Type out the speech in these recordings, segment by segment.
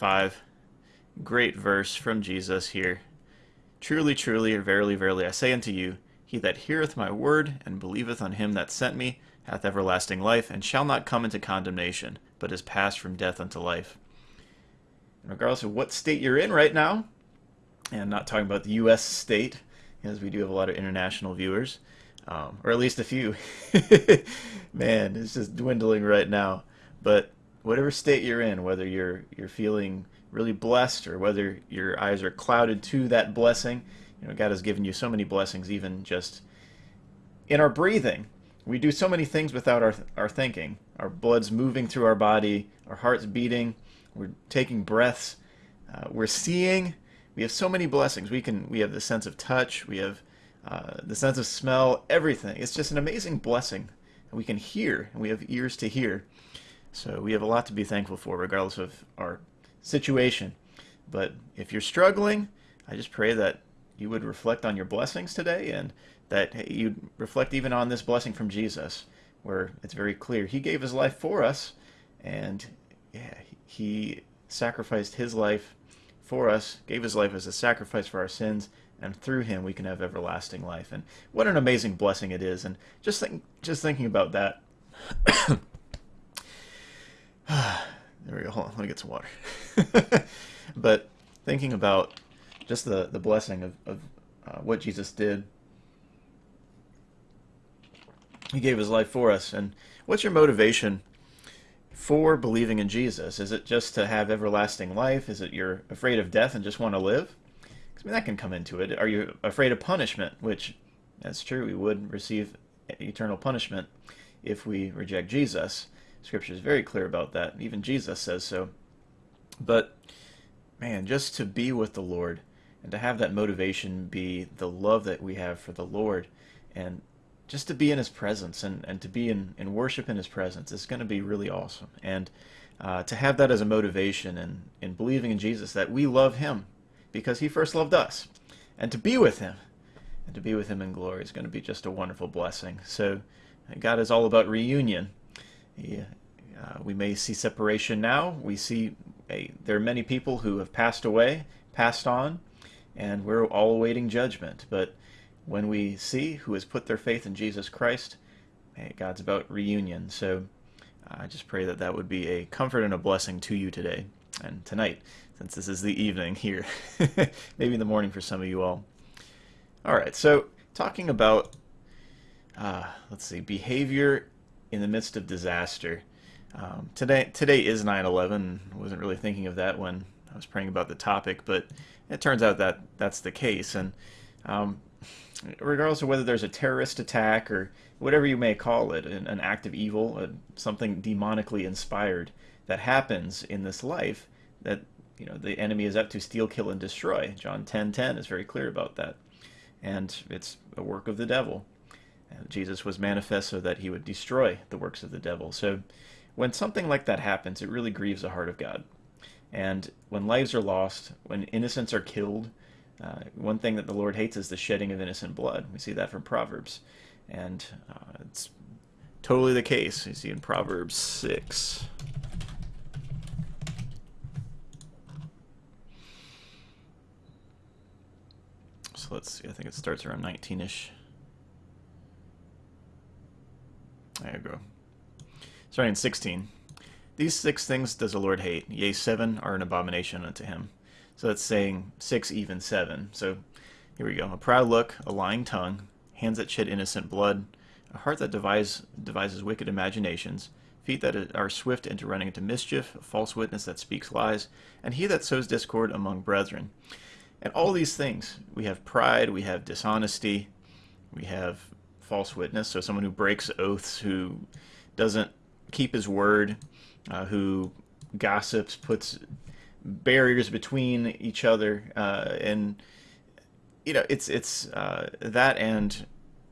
5. Great verse from Jesus here. Truly, truly, or verily, verily, I say unto you, he that heareth my word and believeth on him that sent me hath everlasting life, and shall not come into condemnation, but is passed from death unto life. And regardless of what state you're in right now, and I'm not talking about the U.S. state, as we do have a lot of international viewers, um, or at least a few. Man, it's just dwindling right now. But whatever state you're in, whether you're you're feeling really blessed or whether your eyes are clouded to that blessing, you know, God has given you so many blessings, even just in our breathing. We do so many things without our our thinking. Our blood's moving through our body, our heart's beating, we're taking breaths, uh, we're seeing. We have so many blessings. We can we have the sense of touch. We have uh, the sense of smell. Everything. It's just an amazing blessing. We can hear, and we have ears to hear. So we have a lot to be thankful for, regardless of our situation. But if you're struggling, I just pray that you would reflect on your blessings today and that you'd reflect even on this blessing from Jesus, where it's very clear He gave His life for us, and yeah, He sacrificed His life for us, gave His life as a sacrifice for our sins, and through Him we can have everlasting life. And what an amazing blessing it is! And just think, just thinking about that. there we go. Hold on, let me get some water. but thinking about just the, the blessing of, of uh, what Jesus did, He gave His life for us. And what's your motivation for believing in Jesus? Is it just to have everlasting life? Is it you're afraid of death and just want to live? I mean, that can come into it. Are you afraid of punishment? Which, that's true, we would receive eternal punishment if we reject Jesus. Scripture is very clear about that. Even Jesus says so. But, man, just to be with the Lord and to have that motivation be the love that we have for the Lord and just to be in his presence and, and to be in, in worship in his presence is going to be really awesome. And uh, to have that as a motivation and in believing in Jesus that we love him because he first loved us and to be with him and to be with him in glory is going to be just a wonderful blessing. So God is all about reunion uh, we may see separation now. We see a, there are many people who have passed away, passed on, and we're all awaiting judgment. But when we see who has put their faith in Jesus Christ, God's about reunion. So I just pray that that would be a comfort and a blessing to you today and tonight, since this is the evening here, maybe in the morning for some of you all. All right, so talking about, uh, let's see, behavior in the midst of disaster. Um, today, today is 9/11. I wasn't really thinking of that when I was praying about the topic, but it turns out that that's the case. And um, regardless of whether there's a terrorist attack or whatever you may call it, an, an act of evil, uh, something demonically inspired that happens in this life, that you know the enemy is up to steal, kill, and destroy. John 10:10 is very clear about that, and it's a work of the devil. Jesus was manifest so that he would destroy the works of the devil. So when something like that happens, it really grieves the heart of God. And when lives are lost, when innocents are killed, uh, one thing that the Lord hates is the shedding of innocent blood. We see that from Proverbs. And uh, it's totally the case. You see in Proverbs 6. So let's see, I think it starts around 19 ish. There you go. Starting in 16. These six things does the Lord hate, yea, seven are an abomination unto him. So that's saying six, even seven. So here we go. A proud look, a lying tongue, hands that shed innocent blood, a heart that devise, devises wicked imaginations, feet that are swift into running into mischief, a false witness that speaks lies, and he that sows discord among brethren. And all these things, we have pride, we have dishonesty, we have false witness, so someone who breaks oaths, who doesn't keep his word, uh, who gossips, puts barriers between each other, uh, and you know it's it's uh, that and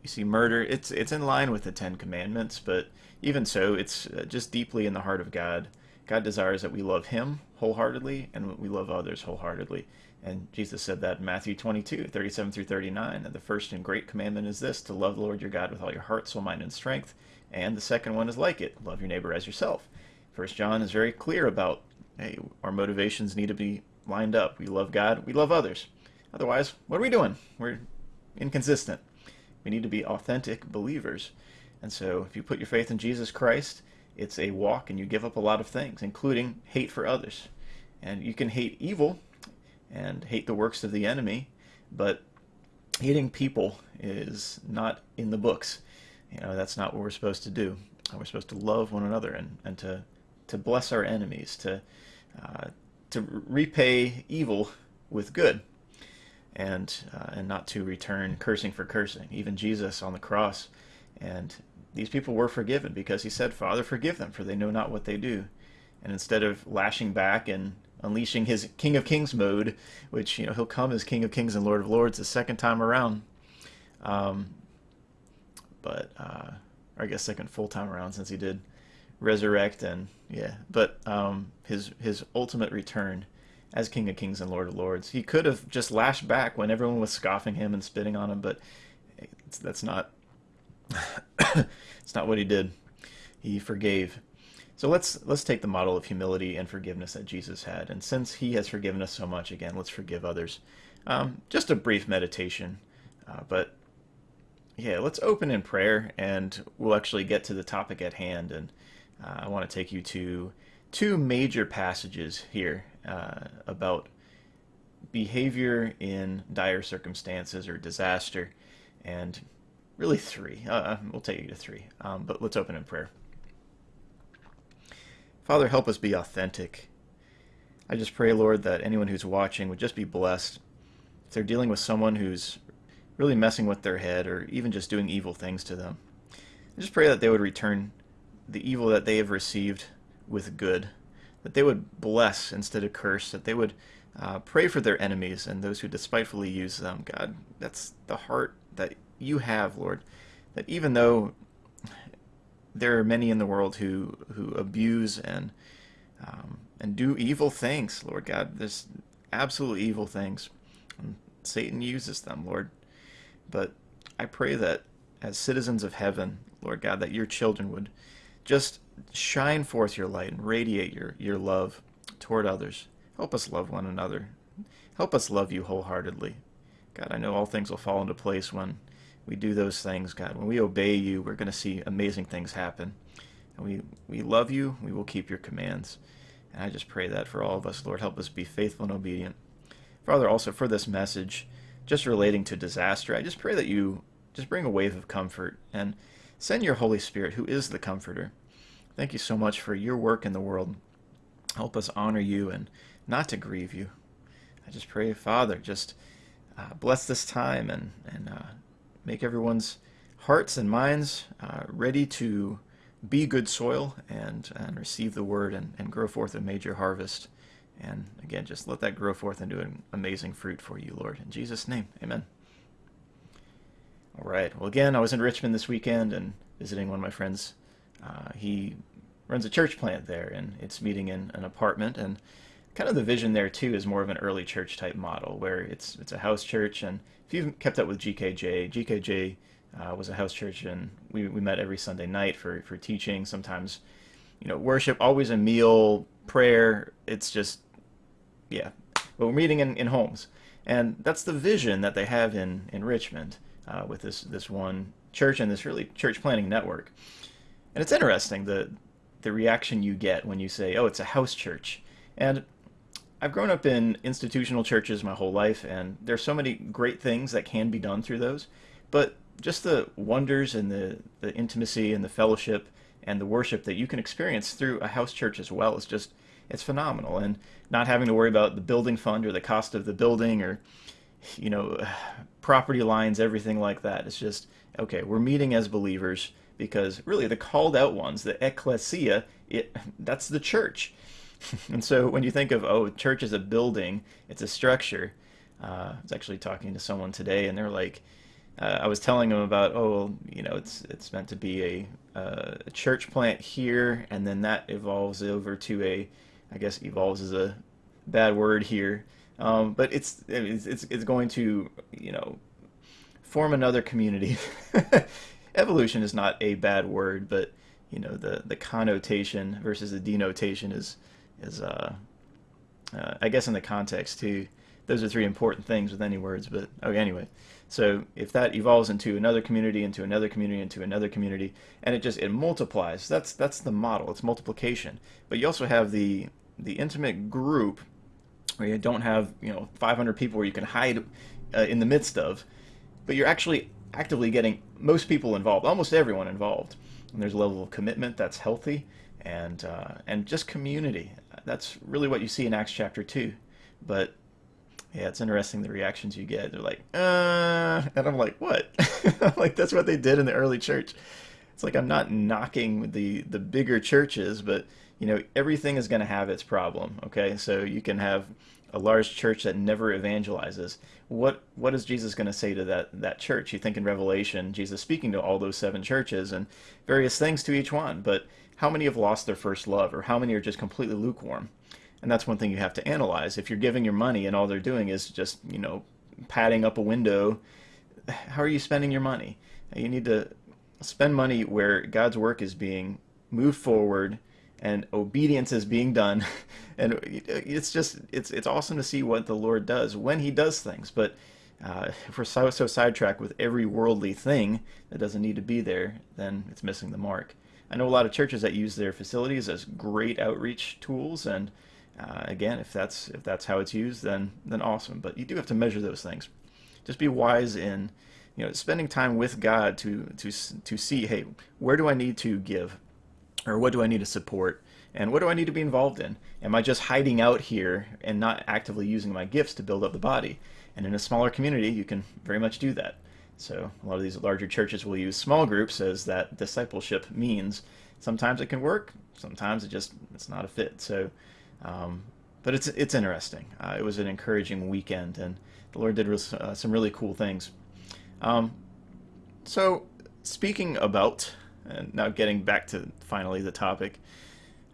you see murder. It's it's in line with the Ten Commandments, but even so, it's uh, just deeply in the heart of God. God desires that we love Him wholeheartedly and we love others wholeheartedly. And Jesus said that in Matthew 22, 37 through 39. And the first and great commandment is this to love the Lord your God with all your heart, soul, mind, and strength. And the second one is like it love your neighbor as yourself. First John is very clear about hey, our motivations need to be lined up. We love God, we love others. Otherwise, what are we doing? We're inconsistent. We need to be authentic believers. And so, if you put your faith in Jesus Christ, it's a walk and you give up a lot of things, including hate for others. And you can hate evil and hate the works of the enemy, but hating people is not in the books. You know, that's not what we're supposed to do. We're supposed to love one another and, and to, to bless our enemies, to, uh, to repay evil with good, and, uh, and not to return cursing for cursing. Even Jesus on the cross, and these people were forgiven because he said, Father, forgive them, for they know not what they do. And instead of lashing back and unleashing his King of Kings mode, which, you know, he'll come as King of Kings and Lord of Lords the second time around. Um, but, uh, I guess second full time around since he did resurrect and, yeah. But um, his, his ultimate return as King of Kings and Lord of Lords, he could have just lashed back when everyone was scoffing him and spitting on him, but that's not it's not what he did. He forgave. So let's let's take the model of humility and forgiveness that Jesus had, and since He has forgiven us so much, again, let's forgive others. Um, just a brief meditation, uh, but yeah, let's open in prayer, and we'll actually get to the topic at hand. And uh, I want to take you to two major passages here uh, about behavior in dire circumstances or disaster, and really three. Uh, we'll take you to three, um, but let's open in prayer. Father, help us be authentic. I just pray, Lord, that anyone who's watching would just be blessed. If they're dealing with someone who's really messing with their head or even just doing evil things to them, I just pray that they would return the evil that they have received with good, that they would bless instead of curse, that they would uh, pray for their enemies and those who despitefully use them. God, that's the heart that you have, Lord, that even though there are many in the world who who abuse and um, and do evil things, Lord God. There's absolute evil things. And Satan uses them, Lord. But I pray that as citizens of heaven, Lord God, that your children would just shine forth your light and radiate your, your love toward others. Help us love one another. Help us love you wholeheartedly. God, I know all things will fall into place when we do those things, God. When we obey you, we're going to see amazing things happen. And we, we love you. We will keep your commands. And I just pray that for all of us, Lord, help us be faithful and obedient. Father, also for this message, just relating to disaster, I just pray that you just bring a wave of comfort and send your Holy Spirit, who is the comforter. Thank you so much for your work in the world. Help us honor you and not to grieve you. I just pray, Father, just uh, bless this time and, and uh, make everyone's hearts and minds uh, ready to be good soil and, and receive the word and, and grow forth a major harvest. And again, just let that grow forth into an amazing fruit for you, Lord. In Jesus' name, amen. All right. Well, again, I was in Richmond this weekend and visiting one of my friends. Uh, he runs a church plant there, and it's meeting in an apartment. And kind of the vision there too is more of an early church type model, where it's it's a house church, and if you've kept up with GKJ, GKJ uh, was a house church, and we, we met every Sunday night for, for teaching. Sometimes, you know, worship, always a meal, prayer. It's just, yeah. But we're meeting in, in homes, and that's the vision that they have in in Richmond uh, with this this one church and this really church planting network. And it's interesting the the reaction you get when you say, "Oh, it's a house church," and I've grown up in institutional churches my whole life, and there's so many great things that can be done through those. But just the wonders and the, the intimacy and the fellowship and the worship that you can experience through a house church as well is just it's phenomenal. And not having to worry about the building fund or the cost of the building or you know property lines, everything like that. It's just okay. We're meeting as believers because really the called out ones, the ecclesia, it that's the church and so when you think of, oh, church is a building, it's a structure. Uh, I was actually talking to someone today, and they're like, uh, I was telling them about, oh, you know, it's it's meant to be a, uh, a church plant here, and then that evolves over to a, I guess evolves is a bad word here, um, but it's, it's it's it's going to you know form another community. Evolution is not a bad word, but you know the the connotation versus the denotation is is uh, uh, I guess in the context too, those are three important things with any words. But okay, anyway. So if that evolves into another community, into another community, into another community, and it just it multiplies, that's that's the model. It's multiplication. But you also have the the intimate group where you don't have you know 500 people where you can hide uh, in the midst of, but you're actually actively getting most people involved, almost everyone involved. And there's a level of commitment that's healthy, and uh, and just community. That's really what you see in Acts chapter two. But yeah, it's interesting the reactions you get. They're like, uh, and I'm like, what? like that's what they did in the early church. It's like I'm not knocking the the bigger churches, but you know everything is going to have its problem. Okay, so you can have a large church that never evangelizes. What what is Jesus going to say to that that church? You think in Revelation, Jesus speaking to all those seven churches and various things to each one, but how many have lost their first love, or how many are just completely lukewarm? And that's one thing you have to analyze. If you're giving your money and all they're doing is just, you know, padding up a window, how are you spending your money? You need to spend money where God's work is being moved forward and obedience is being done. and it's just, it's, it's awesome to see what the Lord does when he does things. But uh, if we're so, so sidetracked with every worldly thing that doesn't need to be there, then it's missing the mark. I know a lot of churches that use their facilities as great outreach tools and uh, again, if that's if that's how it's used, then then awesome. But you do have to measure those things. Just be wise in, you know, spending time with God to to to see, hey, where do I need to give, or what do I need to support, and what do I need to be involved in? Am I just hiding out here and not actively using my gifts to build up the body? And in a smaller community, you can very much do that. So a lot of these larger churches will use small groups as that discipleship means. Sometimes it can work. Sometimes it just it's not a fit. So um, but it's it's interesting. Uh, it was an encouraging weekend, and the Lord did uh, some really cool things. Um, so, speaking about, and now getting back to finally the topic,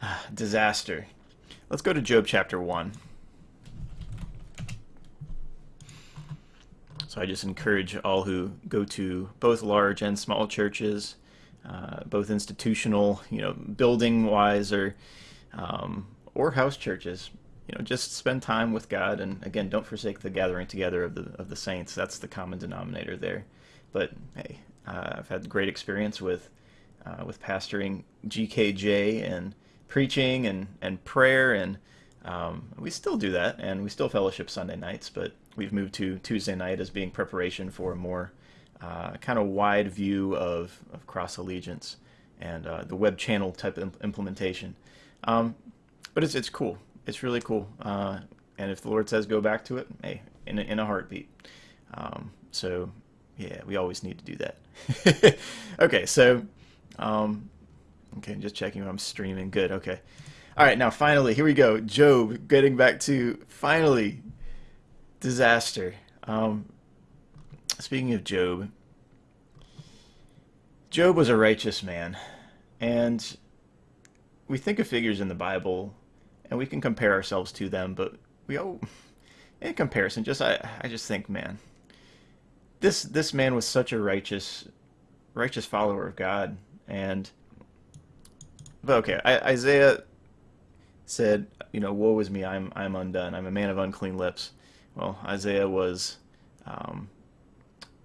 uh, disaster. Let's go to Job chapter one. So I just encourage all who go to both large and small churches, uh, both institutional, you know, building wise or um, or house churches. You know, just spend time with God, and again, don't forsake the gathering together of the of the saints. That's the common denominator there. But hey, uh, I've had great experience with uh, with pastoring GKJ and preaching and and prayer, and um, we still do that, and we still fellowship Sunday nights. But we've moved to Tuesday night as being preparation for a more uh, kind of wide view of, of cross allegiance and uh, the web channel type of implementation. Um, but it's it's cool. It's really cool. Uh, and if the Lord says go back to it, hey, in a, in a heartbeat. Um, so yeah, we always need to do that. okay, so um, okay, just checking I'm streaming. Good. Okay. All right, now finally, here we go. Job, getting back to finally disaster. Um, speaking of Job, Job was a righteous man, and we think of figures in the Bible and we can compare ourselves to them, but we oh, in comparison, just I I just think, man, this this man was such a righteous righteous follower of God, and but okay, I, Isaiah said, you know, woe is me, I'm I'm undone, I'm a man of unclean lips. Well, Isaiah was um,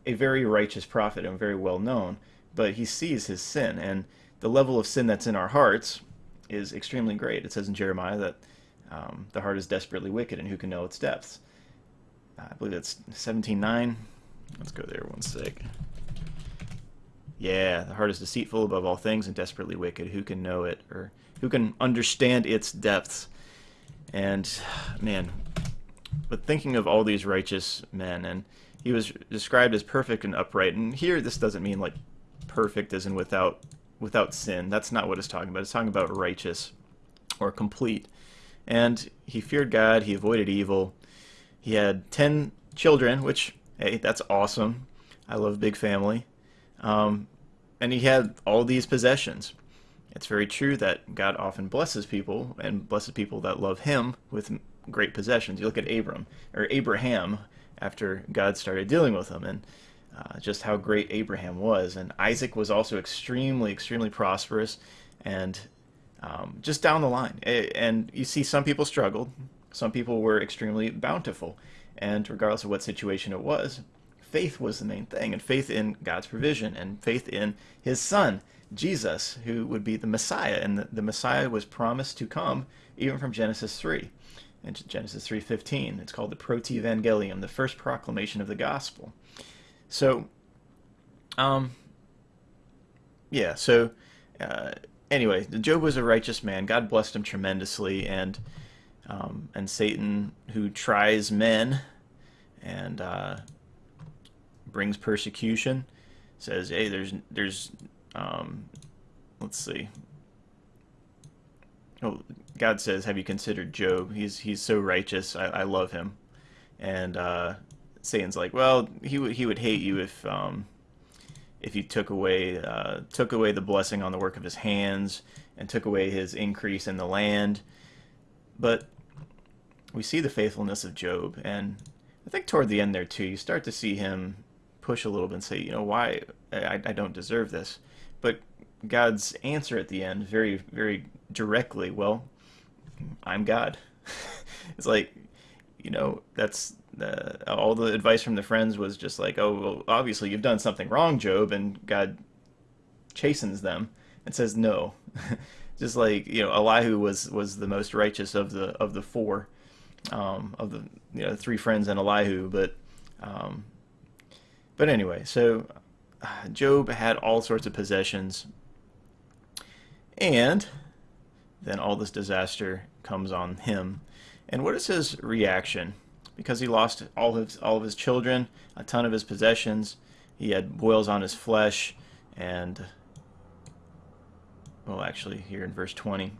a very righteous prophet and very well known, but he sees his sin and the level of sin that's in our hearts is extremely great. It says in Jeremiah that um, the heart is desperately wicked, and who can know its depths? I believe it's 17.9. Let's go there one sec. Yeah, the heart is deceitful above all things and desperately wicked. Who can know it, or who can understand its depths? And, man, but thinking of all these righteous men, and he was described as perfect and upright. And here, this doesn't mean like perfect as in without without sin. That's not what it's talking about. It's talking about righteous or complete. And he feared God, he avoided evil. He had 10 children, which, hey, that's awesome. I love big family. Um, and he had all these possessions. It's very true that God often blesses people and blesses people that love him with great possessions. You look at Abram or Abraham after God started dealing with him and uh, just how great Abraham was. And Isaac was also extremely, extremely prosperous and um, just down the line. And you see some people struggled. Some people were extremely bountiful, and regardless of what situation it was, faith was the main thing, and faith in God's provision, and faith in His Son, Jesus, who would be the Messiah, and the, the Messiah was promised to come even from Genesis 3. In Genesis 3:15, it's called the Proto-Evangelium, the first proclamation of the gospel. So, um, yeah. So, uh, anyway, Job was a righteous man. God blessed him tremendously, and um, and Satan, who tries men, and uh, brings persecution, says, "Hey, there's there's um, let's see." Oh, God says, "Have you considered Job? He's he's so righteous. I, I love him." And uh, Satan's like, "Well, he would he would hate you if um, if you took away uh, took away the blessing on the work of his hands and took away his increase in the land." But we see the faithfulness of Job, and I think toward the end there too, you start to see him push a little bit and say, you know, why I, I don't deserve this. But God's answer at the end, very, very directly, well, I'm God. it's like, you know, that's uh, all the advice from the friends was just like, oh, well, obviously you've done something wrong, Job, and God chastens them and says no. just like you know, Elihu was was the most righteous of the of the four, um, of the you know three friends and Elihu, but um, but anyway, so uh, Job had all sorts of possessions, and then all this disaster comes on him. And what is his reaction? Because he lost all of his, all of his children, a ton of his possessions. He had boils on his flesh, and well, actually, here in verse 20.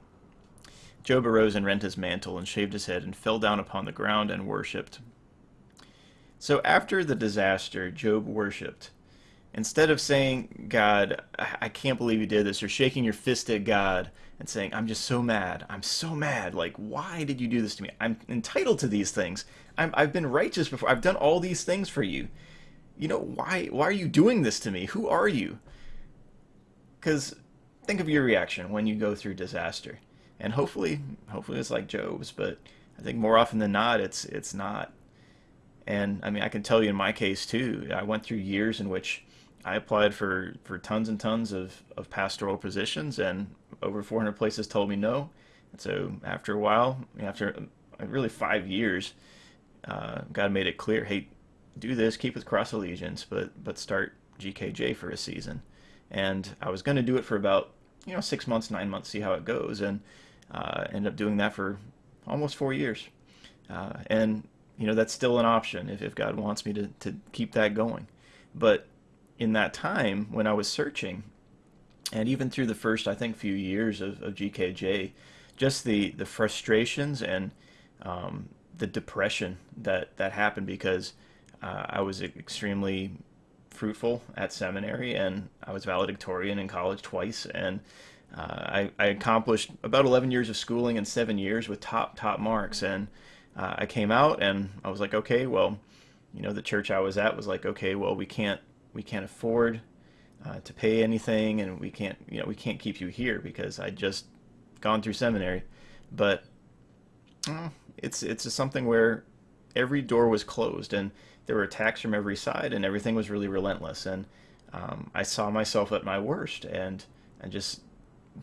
Job arose and rent his mantle and shaved his head and fell down upon the ground and worshipped. So after the disaster, Job worshiped. Instead of saying, God, I can't believe you did this, or shaking your fist at God and saying, I'm just so mad. I'm so mad. Like, why did you do this to me? I'm entitled to these things. i have been righteous before. I've done all these things for you. You know, why, why are you doing this to me? Who are you? Because think of your reaction when you go through disaster. And hopefully, hopefully it's like Job's, but I think more often than not, it's, it's not. And I mean, I can tell you in my case too, I went through years in which I applied for, for tons and tons of, of pastoral positions, and over 400 places told me no. And so after a while, after uh, really five years, uh, God made it clear, hey, do this, keep with Cross Allegiance, but but start GKJ for a season. And I was going to do it for about you know six months, nine months, see how it goes, and uh, ended up doing that for almost four years. Uh, and you know that's still an option if, if God wants me to, to keep that going. But in that time when I was searching, and even through the first I think few years of, of GKJ, just the the frustrations and um, the depression that that happened because uh, I was extremely fruitful at seminary and I was valedictorian in college twice. And uh, I, I, accomplished about 11 years of schooling in seven years with top top marks. And uh, I came out and I was like, okay, well, you know, the church I was at was like, okay, well, we can't we can't afford uh, to pay anything, and we can't you know we can't keep you here because I just gone through seminary, but uh, it's it's something where every door was closed and there were attacks from every side and everything was really relentless and um, I saw myself at my worst and and just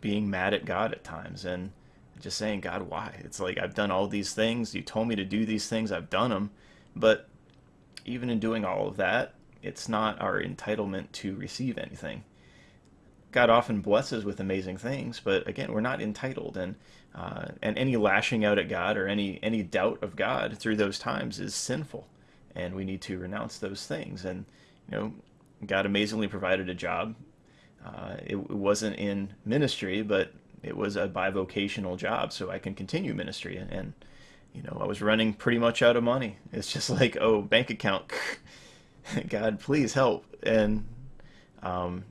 being mad at God at times and just saying, God, why? It's like I've done all these things. You told me to do these things. I've done them. But even in doing all of that, it's not our entitlement to receive anything. God often blesses with amazing things, but again, we're not entitled, and uh, and any lashing out at God or any any doubt of God through those times is sinful, and we need to renounce those things. And you know, God amazingly provided a job. Uh, it, it wasn't in ministry, but it was a bivocational job, so I can continue ministry. And, and, you know, I was running pretty much out of money. It's just like, oh, bank account, God, please help. And um,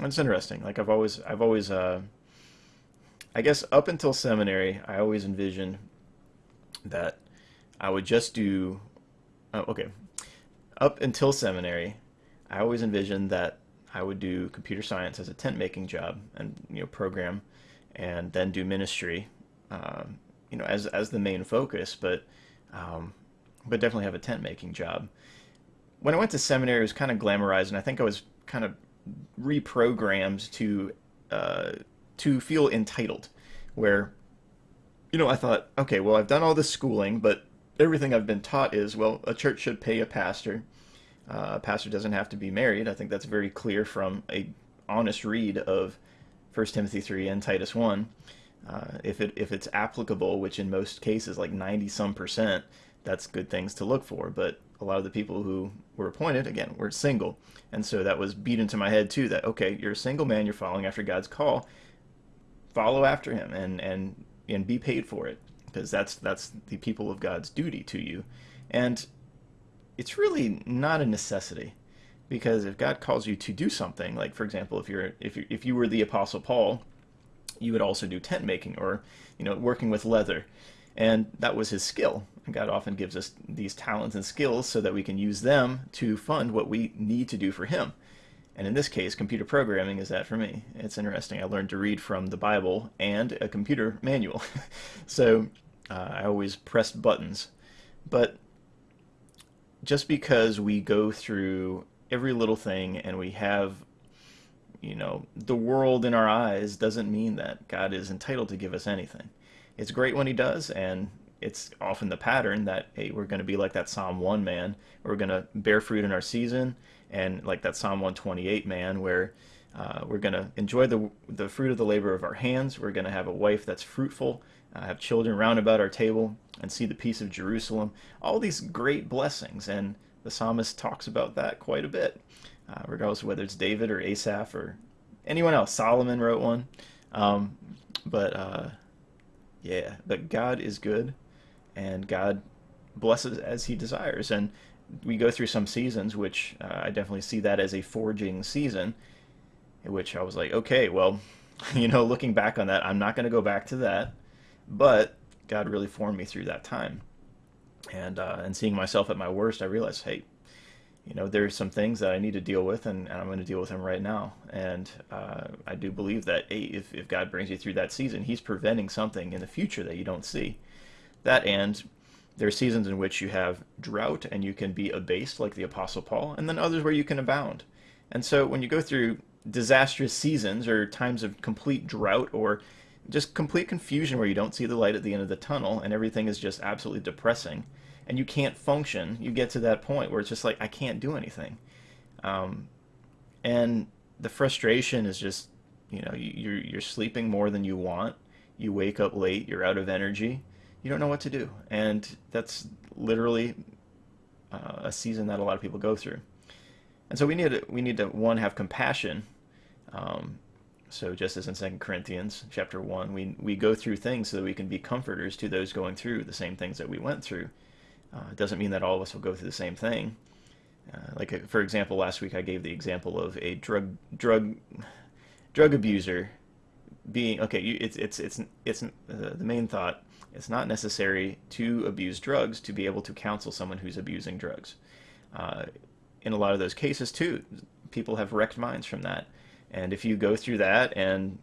it's interesting. Like I've always, I've always, uh, I guess up until seminary, I always envisioned that I would just do. Oh, okay, up until seminary, I always envisioned that I would do computer science as a tent making job and you know program and then do ministry. Um, you know, as as the main focus, but um, but definitely have a tent making job. When I went to seminary, it was kind of glamorized, and I think I was kind of reprogrammed to uh, to feel entitled, where you know I thought, okay, well I've done all this schooling, but everything I've been taught is well a church should pay a pastor. Uh, a pastor doesn't have to be married. I think that's very clear from a honest read of 1 Timothy 3 and Titus 1. Uh, if it if it's applicable, which in most cases like 90 some percent, that's good things to look for. But a lot of the people who were appointed, again, were single. And so that was beat into my head too that, okay, you're a single man, you're following after God's call. Follow after him and, and, and be paid for it because that's, that's the people of God's duty to you. And it's really not a necessity because if God calls you to do something, like for example, if you're, if you if you were the apostle Paul, you would also do tent making or, you know, working with leather and that was his skill. God often gives us these talents and skills so that we can use them to fund what we need to do for him. And in this case, computer programming is that for me. It's interesting. I learned to read from the Bible and a computer manual. so uh, I always pressed buttons. But just because we go through every little thing and we have you know the world in our eyes doesn't mean that God is entitled to give us anything it's great when he does, and it's often the pattern that hey, we're going to be like that Psalm 1 man, we're going to bear fruit in our season, and like that Psalm 128 man, where uh, we're going to enjoy the, the fruit of the labor of our hands, we're going to have a wife that's fruitful, uh, have children round about our table, and see the peace of Jerusalem. All these great blessings, and the psalmist talks about that quite a bit, uh, regardless of whether it's David or Asaph or anyone else. Solomon wrote one. Um, but uh, yeah, but God is good, and God blesses as He desires. And we go through some seasons, which uh, I definitely see that as a forging season, in which I was like, okay, well, you know, looking back on that, I'm not going to go back to that, but God really formed me through that time. And uh, and seeing myself at my worst, I realized, hey, you know, there's some things that I need to deal with, and, and I'm going to deal with them right now. And uh, I do believe that hey, if, if God brings you through that season, He's preventing something in the future that you don't see. That and there are seasons in which you have drought and you can be abased, like the Apostle Paul, and then others where you can abound. And so when you go through disastrous seasons or times of complete drought or just complete confusion where you don't see the light at the end of the tunnel and everything is just absolutely depressing and you can't function, you get to that point where it's just like I can't do anything, um, and the frustration is just you know you're you're sleeping more than you want, you wake up late, you're out of energy, you don't know what to do, and that's literally uh, a season that a lot of people go through, and so we need to we need to one have compassion. Um, so just as in Second Corinthians chapter one, we we go through things so that we can be comforters to those going through the same things that we went through. Uh, it doesn't mean that all of us will go through the same thing. Uh, like uh, for example, last week I gave the example of a drug drug drug abuser being okay. You, it's it's it's it's uh, the main thought. It's not necessary to abuse drugs to be able to counsel someone who's abusing drugs. Uh, in a lot of those cases, too, people have wrecked minds from that. And if you go through that, and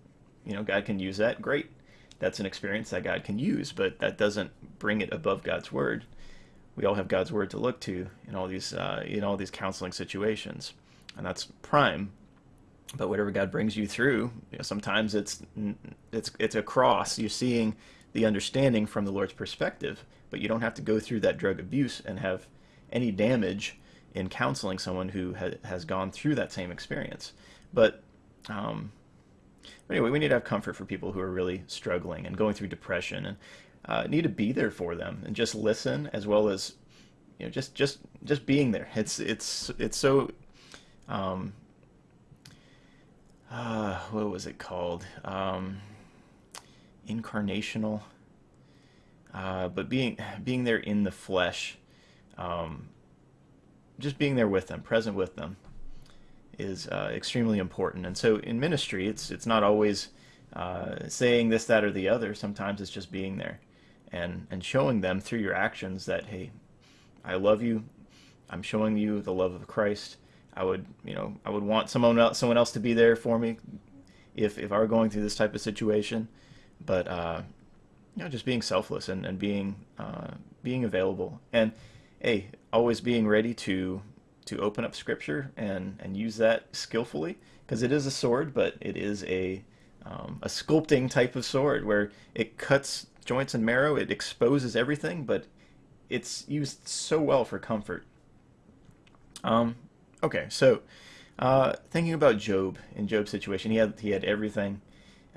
you know God can use that, great. That's an experience that God can use, but that doesn't bring it above God's word we all have God's word to look to in all these uh, in all these counseling situations, and that's prime. But whatever God brings you through, you know, sometimes it's it's it's a cross. You're seeing the understanding from the Lord's perspective, but you don't have to go through that drug abuse and have any damage in counseling someone who ha- has gone through that same experience. But um, anyway, we need to have comfort for people who are really struggling and going through depression and uh, need to be there for them and just listen as well as you know just just just being there it's it's it's so um uh, what was it called um incarnational uh, but being being there in the flesh um, just being there with them present with them is uh, extremely important and so in ministry it's it's not always uh, saying this that or the other sometimes it's just being there and and showing them through your actions that hey, I love you. I'm showing you the love of Christ. I would, you know, I would want someone else, someone else to be there for me if if I were going through this type of situation. But uh, you know, just being selfless and, and being uh, being available, and hey, always being ready to to open up Scripture and and use that skillfully, because it is a sword, but it is a um, a sculpting type of sword where it cuts joints and marrow, it exposes everything, but it's used so well for comfort. Um, okay, so uh, thinking about Job in Job's situation, he had he had everything,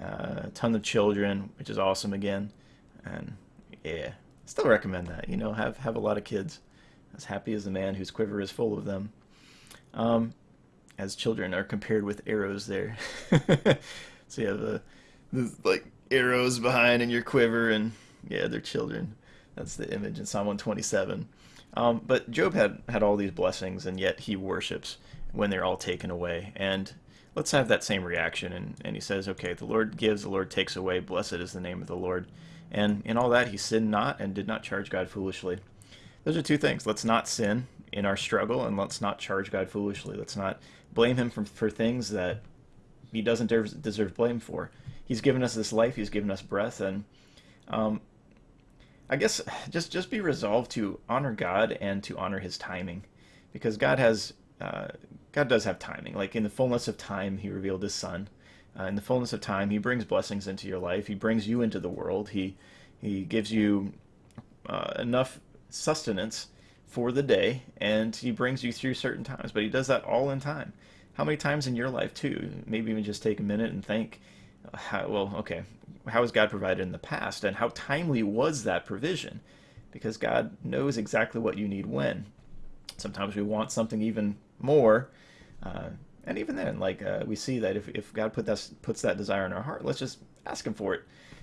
uh, a ton of children, which is awesome again, and yeah, still recommend that. You know, have have a lot of kids. As happy as the man whose quiver is full of them. Um, as children are compared with arrows there. so you have the, like arrows behind in your quiver, and yeah, they're children. That's the image in Psalm 127. Um, but Job had had all these blessings, and yet he worships when they're all taken away. And let's have that same reaction. And, and he says, okay, the Lord gives, the Lord takes away. Blessed is the name of the Lord. And in all that, he sinned not and did not charge God foolishly. Those are two things. Let's not sin in our struggle, and let's not charge God foolishly. Let's not blame him for, for things that he doesn't deserve, blame for. He's given us this life. He's given us breath, and um, I guess just just be resolved to honor God and to honor His timing, because God has uh, God does have timing. Like in the fullness of time, He revealed His Son. Uh, in the fullness of time, He brings blessings into your life. He brings you into the world. He He gives you uh, enough sustenance for the day, and He brings you through certain times. But He does that all in time. How many times in your life too? Maybe even just take a minute and think. How, well, okay, how has God provided in the past, and how timely was that provision? Because God knows exactly what you need when. Sometimes we want something even more, uh, and even then, like uh, we see that if, if God put that, puts that desire in our heart, let's just ask Him for it,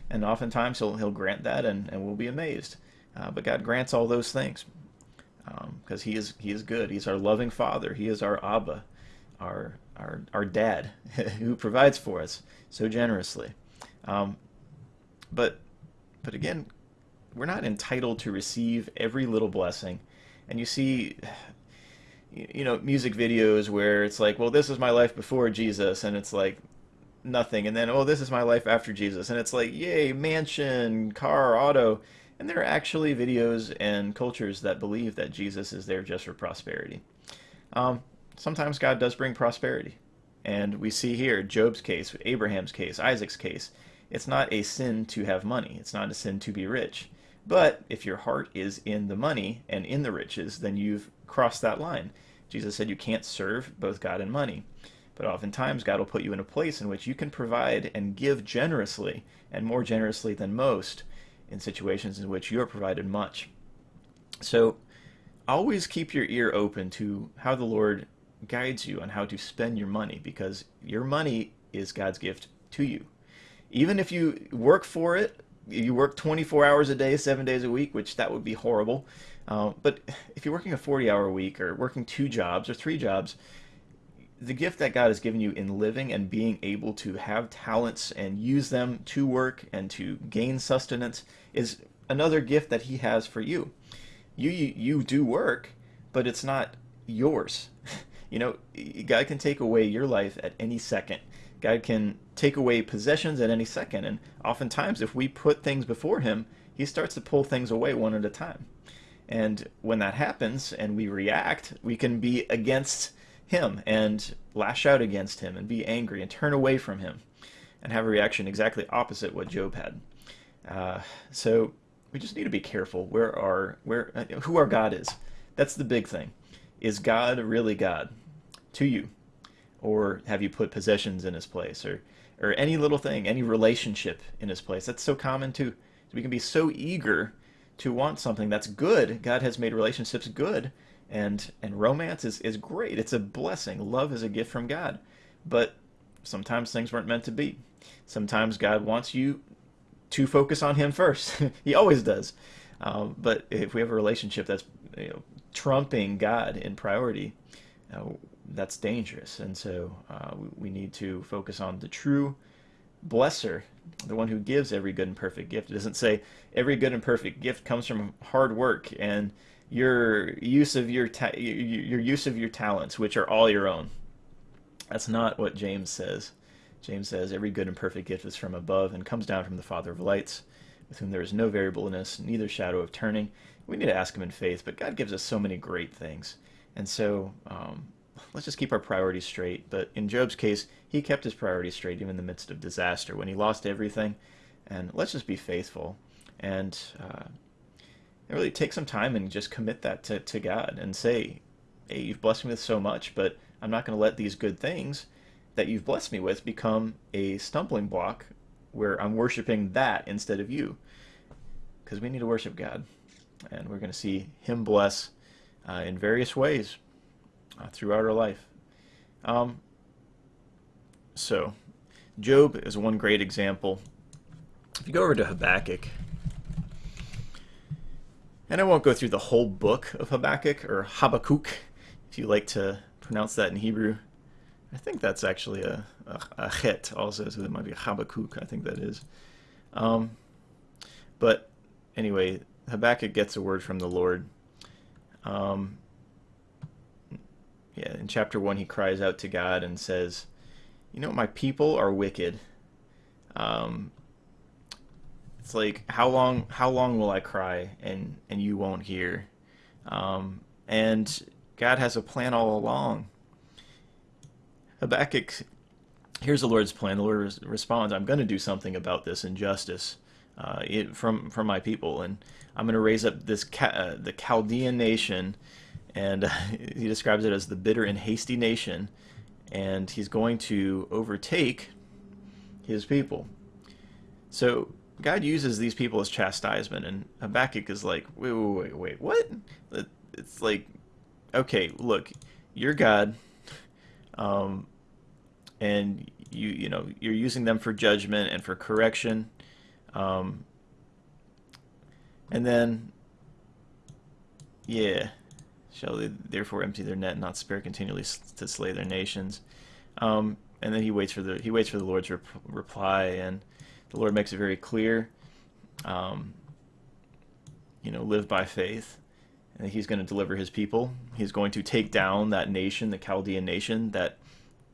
and oftentimes He'll He'll grant that, and, and we'll be amazed. Uh, but God grants all those things because um, He is He is good. He's our loving Father. He is our Abba, our our our Dad, who provides for us so generously. Um, but but again, we're not entitled to receive every little blessing. And you see you know music videos where it's like, well, this is my life before Jesus, and it's like nothing, and then oh, this is my life after Jesus, and it's like yay, mansion, car, auto. And there are actually videos and cultures that believe that Jesus is there just for prosperity. Um, sometimes God does bring prosperity. And we see here Job's case, Abraham's case, Isaac's case. It's not a sin to have money. It's not a sin to be rich. But if your heart is in the money and in the riches, then you've crossed that line. Jesus said you can't serve both God and money. But oftentimes, God will put you in a place in which you can provide and give generously, and more generously than most, in situations in which you are provided much. So, always keep your ear open to how the Lord guides you on how to spend your money, because your money is God's gift to you even if you work for it, you work 24 hours a day, seven days a week, which that would be horrible. Uh, but if you're working a 40 hour week or working two jobs or three jobs, the gift that God has given you in living and being able to have talents and use them to work and to gain sustenance is another gift that He has for you. You you, you do work, but it's not yours. you know, God can take away your life at any second. God can take away possessions at any second. And oftentimes, if we put things before Him, He starts to pull things away one at a time. And when that happens and we react, we can be against Him and lash out against Him and be angry and turn away from Him and have a reaction exactly opposite what Job had. Uh, so we just need to be careful where our where uh, who our God is. That's the big thing. Is God really God to you? Or have you put possessions in his place or or any little thing any relationship in his place? That's so common too. We can be so eager to want something that's good. God has made relationships good and and romance is is great. It's a blessing. Love is a gift from god. But sometimes things weren't meant to be. Sometimes god wants you to focus on him first. He always does. Um, but if we have a relationship that's you know, trumping god in priority uh, that's dangerous. And so uh, we, need to focus on the true blesser, the one who gives every good and perfect gift. It doesn't say every good and perfect gift comes from hard work and your use of your your use of your talents, which are all your own. That's not what James says. James says every good and perfect gift is from above and comes down from the Father of lights, with whom there is no variableness, neither shadow of turning. We need to ask Him in faith, but God gives us so many great things. And so um, let's just keep our priorities straight. But in Job's case, he kept his priorities straight even in the midst of disaster when he lost everything. And let's just be faithful and uh, really take some time and just commit that to, to God and say, hey, you've blessed me with so much, but I'm not going to let these good things that you've blessed me with become a stumbling block where I'm worshiping that instead of you. Because we need to worship God. And we're going to see Him bless uh, in various ways uh, throughout our life. Um, so, Job is one great example. If you go over to Habakkuk, and I won't go through the whole book of Habakkuk, or Habakkuk, if you like to pronounce that in Hebrew. I think that's actually a, a, a chet also, so it might be Habakkuk, I think that is. Um, but anyway, Habakkuk gets a word from the Lord. Um, yeah, in chapter 1, he cries out to God and says, You know, my people are wicked. Um, it's like how long how long will I cry and and you won't hear? Um, and God has a plan all along. Habakkuk, here's the Lord's plan. The Lord responds, "I'm going to do something about this injustice uh, it, from from my people, and I'm going to raise up this uh, the Chaldean nation." And he describes it as the bitter and hasty nation, and he's going to overtake his people. So God uses these people as chastisement, and Habakkuk is like, wait, wait, wait, wait, what? It's like, okay, look, you're God, um, and you, you know, you're using them for judgment and for correction, um, and then, yeah, shall they therefore empty their net and not spare continually to slay their nations? Um, and then he waits for the he waits for the Lord's rep reply and the Lord makes it very clear. Um, you know, live by faith. And he's going to deliver his people. He's going to take down that nation, the Chaldean nation, that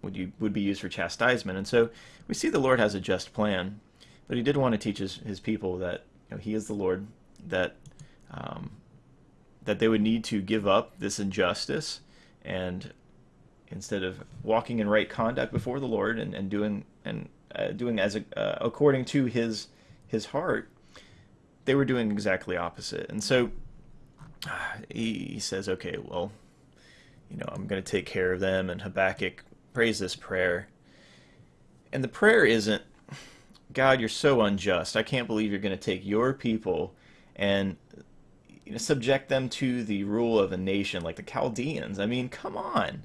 would you, would be used for chastisement. And so we see the Lord has a just plan, but he did want to teach his, his people that you know, he is the Lord, that um, that they would need to give up this injustice and instead of walking in right conduct before the Lord and, and doing and uh, doing as a, uh, according to his his heart, they were doing exactly opposite. And so he, he says, okay, well, you know, I'm going to take care of them. And Habakkuk prays this prayer. And the prayer isn't, God, you're so unjust. I can't believe you're going to take your people and you know, subject them to the rule of a nation like the Chaldeans. I mean, come on.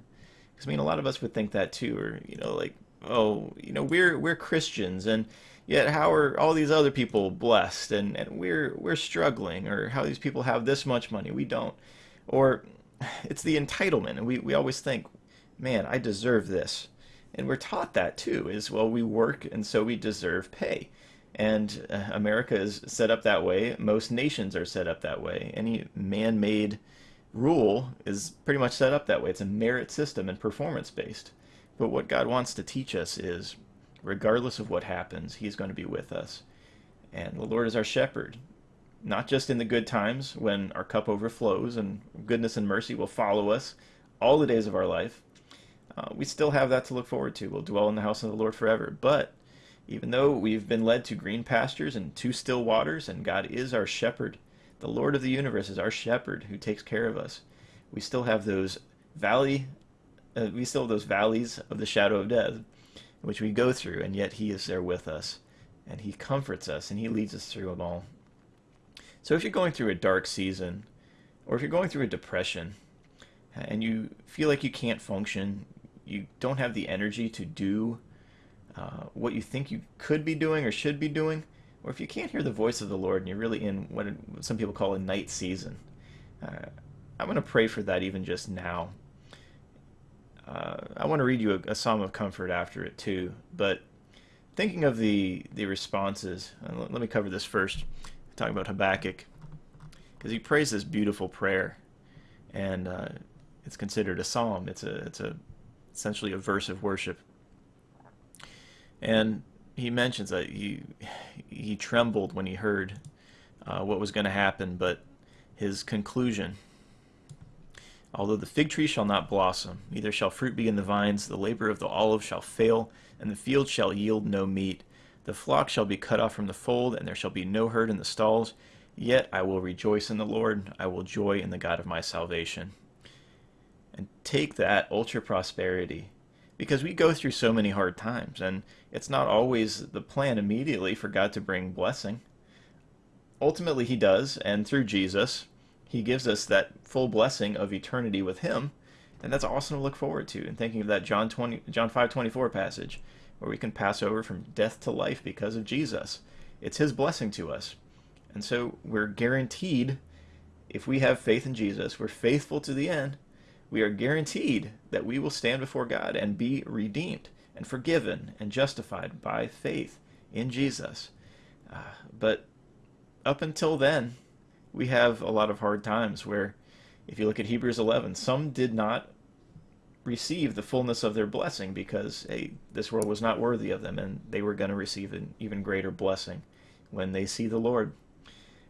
Because I mean, a lot of us would think that too, or you know, like oh, you know, we're we're Christians, and yet how are all these other people blessed, and and we're we're struggling, or how these people have this much money, we don't, or it's the entitlement, and we we always think, man, I deserve this, and we're taught that too, is well, we work, and so we deserve pay. And uh, America is set up that way. Most nations are set up that way. Any man-made rule is pretty much set up that way. It's a merit system and performance based. But what God wants to teach us is, regardless of what happens, He's going to be with us. And the Lord is our shepherd, not just in the good times when our cup overflows and goodness and mercy will follow us all the days of our life. Uh, we still have that to look forward to. We'll dwell in the house of the Lord forever. But even though we've been led to green pastures and to still waters, and God is our shepherd, the Lord of the universe is our shepherd who takes care of us, we still have those valley uh, we still have those valleys of the shadow of death, which we go through, and yet He is there with us, and He comforts us, and He leads us through them all. So if you're going through a dark season, or if you're going through a depression, and you feel like you can't function, you don't have the energy to do uh, what you think you could be doing or should be doing, or if you can't hear the voice of the Lord and you're really in what some people call a night season, uh, I'm going to pray for that even just now uh, I want to read you a, a, psalm of comfort after it too. But thinking of the the responses, let, let, me cover this first. Talking about Habakkuk, because he prays this beautiful prayer, and uh, it's considered a psalm. It's a it's a essentially a verse of worship. And he mentions that he he trembled when he heard uh, what was going to happen, but his conclusion. Although the fig tree shall not blossom, neither shall fruit be in the vines, the labor of the olive shall fail, and the field shall yield no meat. The flock shall be cut off from the fold, and there shall be no herd in the stalls. Yet I will rejoice in the Lord, I will joy in the God of my salvation. And take that ultra prosperity because we go through so many hard times and it's not always the plan immediately for God to bring blessing. Ultimately he does and through Jesus he gives us that full blessing of eternity with him and that's awesome to look forward to and thinking of that John 20 John 5:24 passage where we can pass over from death to life because of Jesus. It's his blessing to us. And so we're guaranteed if we have faith in Jesus, we're faithful to the end, we are guaranteed that we will stand before God and be redeemed and forgiven and justified by faith in Jesus. Uh, but up until then, we have a lot of hard times where, if you look at Hebrews 11, some did not receive the fullness of their blessing because hey, this world was not worthy of them, and they were going to receive an even greater blessing when they see the Lord.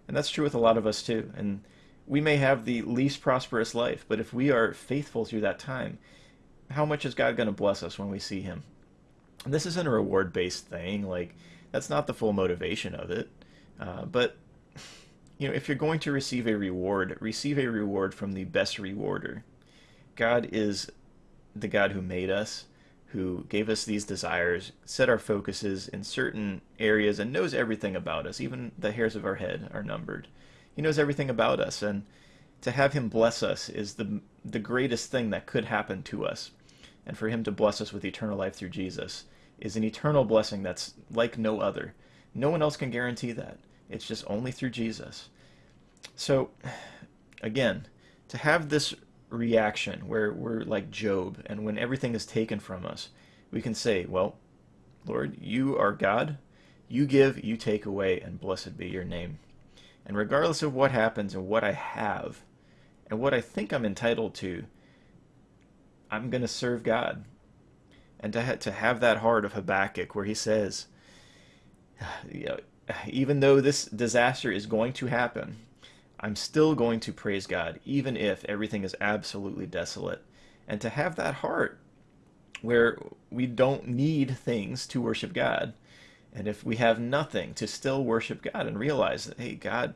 And that's true with a lot of us too. And we may have the least prosperous life, but if we are faithful through that time, how much is God going to bless us when we see Him? And this isn't a reward based thing. Like, that's not the full motivation of it. Uh, but, you know, if you're going to receive a reward, receive a reward from the best rewarder. God is the God who made us, who gave us these desires, set our focuses in certain areas, and knows everything about us. Even the hairs of our head are numbered. He knows everything about us, and to have him bless us is the the greatest thing that could happen to us. And for him to bless us with eternal life through Jesus is an eternal blessing that's like no other. No one else can guarantee that. It's just only through Jesus. So, again, to have this reaction where we're like Job, and when everything is taken from us, we can say, Well, Lord, you are God. You give, you take away, and blessed be your name. And regardless of what happens and what I have and what I think I'm entitled to, I'm going to serve God. And to, ha- to have that heart of Habakkuk where he says, you know, even though this disaster is going to happen, I'm still going to praise God, even if everything is absolutely desolate. And to have that heart where we don't need things to worship God, and if we have nothing, to still worship God and realize that, hey, God,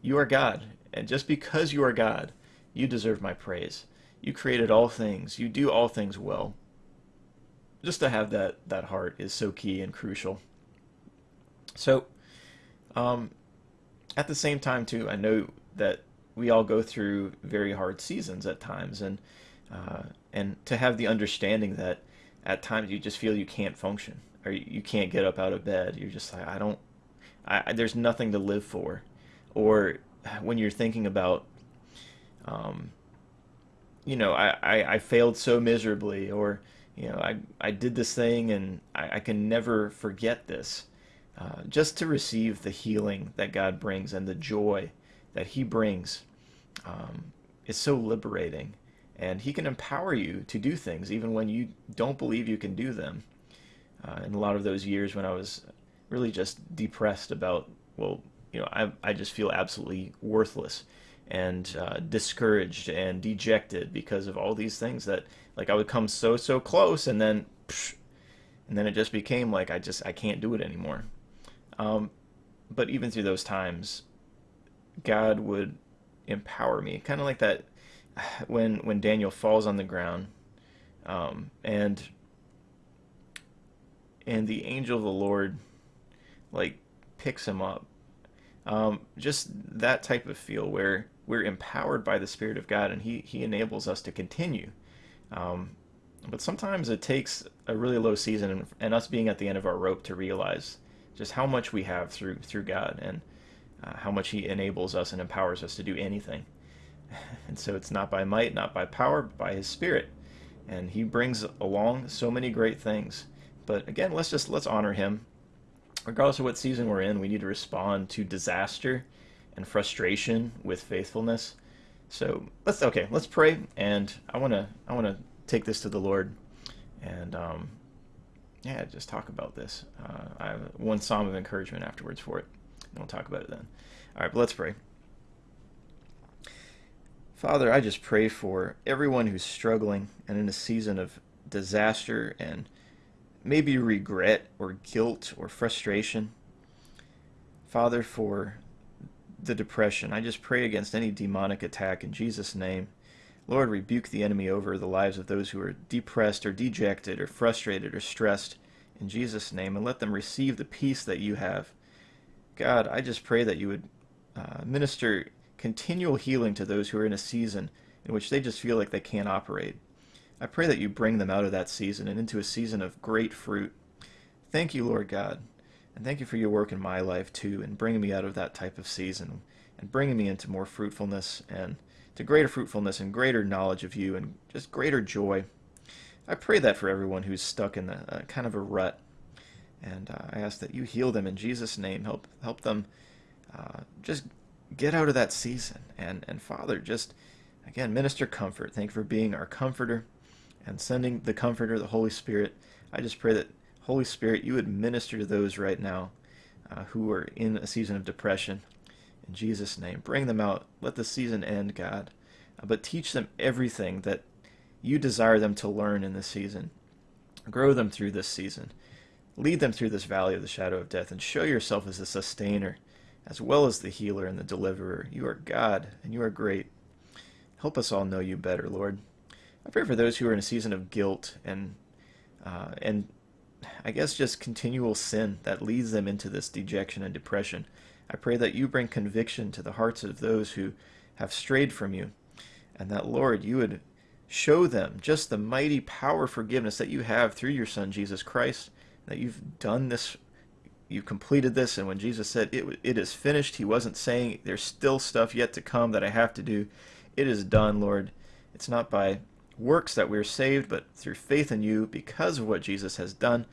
you are God. And just because you are God, you deserve my praise. You created all things. You do all things well. Just to have that, that heart is so key and crucial. So, um, at the same time, too, I know that we all go through very hard seasons at times, and uh, and to have the understanding that at times you just feel you can't function or you can't get up out of bed. You're just like, I don't, I, there's nothing to live for. Or when you're thinking about, um, you know, I, I, I failed so miserably, or, you know, I, I did this thing and I, I can never forget this. Uh, just to receive the healing that God brings and the joy that He brings um, is so liberating. And He can empower you to do things even when you don't believe you can do them uh, in a lot of those years when I was really just depressed about, well, you know, I, I just feel absolutely worthless and uh, discouraged and dejected because of all these things that, like, I would come so, so close and then, psh, and then it just became like I just, I can't do it anymore. Um, but even through those times, God would empower me, kind of like that when when Daniel falls on the ground, um, and and the angel of the Lord like picks him up. Um, just that type of feel where we're empowered by the Spirit of God and He, he enables us to continue. Um, but sometimes it takes a really low season and, and, us being at the end of our rope to realize just how much we have through through God and uh, how much He enables us and empowers us to do anything. And so it's not by might, not by power, but by His Spirit. And He brings along so many great things. But again, let's just let's honor him. Regardless of what season we're in, we need to respond to disaster and frustration with faithfulness. So let's okay, let's pray, and I wanna I wanna take this to the Lord, and um, yeah, just talk about this. Uh, I have one psalm of encouragement afterwards for it. And we'll talk about it then. All right, but let's pray. Father, I just pray for everyone who's struggling and in a season of disaster and maybe regret or guilt or frustration. Father, for the depression, I just pray against any demonic attack in Jesus' name. Lord, rebuke the enemy over the lives of those who are depressed or dejected or frustrated or stressed in Jesus' name and let them receive the peace that you have. God, I just pray that you would uh, minister continual healing to those who are in a season in which they just feel like they can't operate. I pray that you bring them out of that season and into a season of great fruit. Thank you, Lord God. And thank you for your work in my life, too, and bringing me out of that type of season and bringing me into more fruitfulness and to greater fruitfulness and greater knowledge of you and just greater joy. I pray that for everyone who's stuck in a, a kind of a rut. And uh, I ask that you heal them in Jesus' name. Help help them uh, just get out of that season. And, and Father, just again, minister comfort. Thank you for being our comforter and sending the Comforter, the Holy Spirit. I just pray that, Holy Spirit, you would minister to those right now uh, who are in a season of depression. In Jesus' name, bring them out. Let the season end, God. Uh, but teach them everything that you desire them to learn in this season. Grow them through this season. Lead them through this valley of the shadow of death and show yourself as the sustainer as well as the healer and the deliverer. You are God and you are great. Help us all know you better, Lord. I pray for those who are in a season of guilt and uh, and I guess just continual sin that leads them into this dejection and depression. I pray that you bring conviction to the hearts of those who have strayed from you, and that Lord, you would show them just the mighty power of forgiveness that you have through your Son Jesus Christ. That you've done this, you've completed this, and when Jesus said it, it is finished, he wasn't saying there's still stuff yet to come that I have to do. It is done, Lord. It's not by works that we're saved, but through faith in you because of what Jesus has done.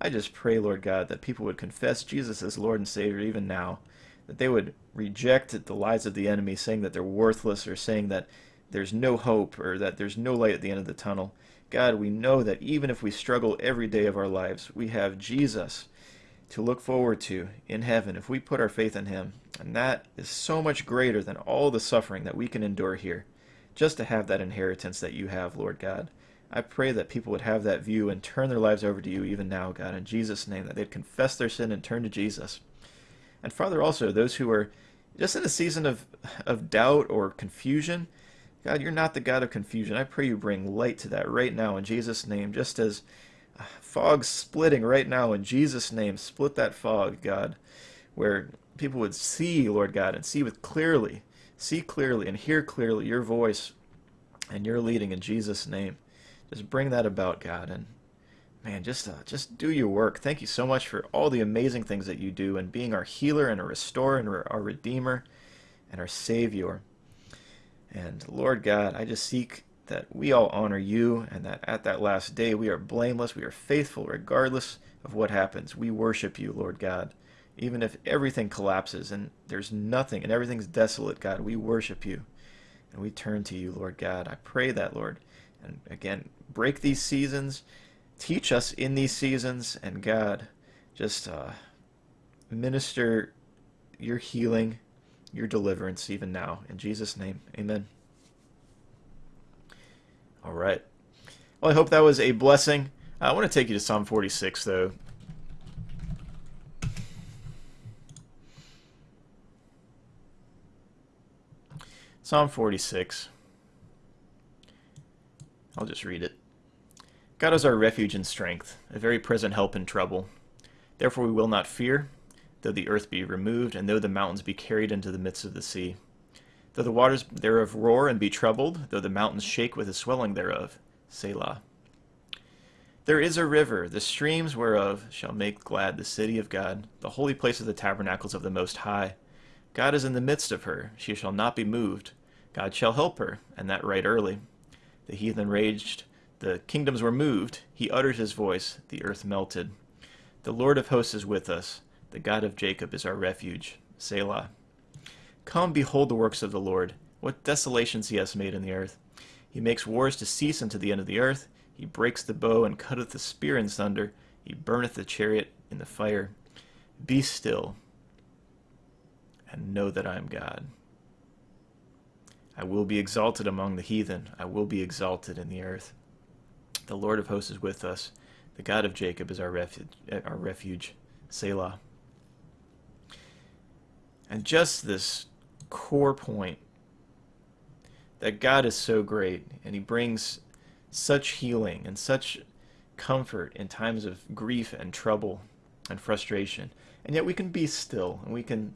I just pray, Lord God, that people would confess Jesus as Lord and Savior even now, that they would reject the lies of the enemy, saying that they're worthless or saying that there's no hope or that there's no light at the end of the tunnel. God, we know that even if we struggle every day of our lives, we have Jesus to look forward to in heaven if we put our faith in Him. And that is so much greater than all the suffering that we can endure here just to have that inheritance that you have, Lord God. I pray that people would have that view and turn their lives over to you even now, God, in Jesus' name, that they'd confess their sin and turn to Jesus. And Father, also, those who are just in a season of, of doubt or confusion, God, you're not the God of confusion. I pray you bring light to that right now in Jesus' name, just as uh, fog splitting right now in Jesus' name. Split that fog, God, where people would see, Lord God, and see with clearly see clearly and hear clearly your voice and your leading in Jesus' name. Just bring that about, God, and man, just uh, just do your work. Thank you so much for all the amazing things that you do and being our healer and our restorer and our redeemer and our savior. And Lord God, I just seek that we all honor you and that at that last day we are blameless, we are faithful regardless of what happens. We worship you, Lord God. Even if everything collapses and there's nothing and everything's desolate, God, we worship you and we turn to you, Lord God. I pray that, Lord. And again, break these seasons, teach us in these seasons, and God, just uh, minister your healing, your deliverance even now. In Jesus' name, amen. All right. Well, I hope that was a blessing. I want to take you to Psalm 46, though. Psalm 46. I'll just read it. God is our refuge and strength, a very present help in trouble. Therefore we will not fear, though the earth be removed, and though the mountains be carried into the midst of the sea. Though the waters thereof roar and be troubled, though the mountains shake with the swelling thereof. Selah. There is a river, the streams whereof shall make glad the city of God, the holy place of the tabernacles of the Most High. God is in the midst of her, she shall not be moved. God shall help her, and that right early. The heathen raged, the kingdoms were moved. He uttered his voice, the earth melted. The Lord of hosts is with us. The God of Jacob is our refuge. Selah. Come, behold the works of the Lord, what desolations he has made in the earth. He makes wars to cease unto the end of the earth. He breaks the bow and cutteth the spear in sunder. He burneth the chariot in the fire. Be still and know that I am God. I will be exalted among the heathen. I will be exalted in the earth. The Lord of hosts is with us. The God of Jacob is our refuge. Our refuge. Selah. And just this core point that God is so great and He brings such healing and such comfort in times of grief and trouble and frustration. And yet we can be still and we can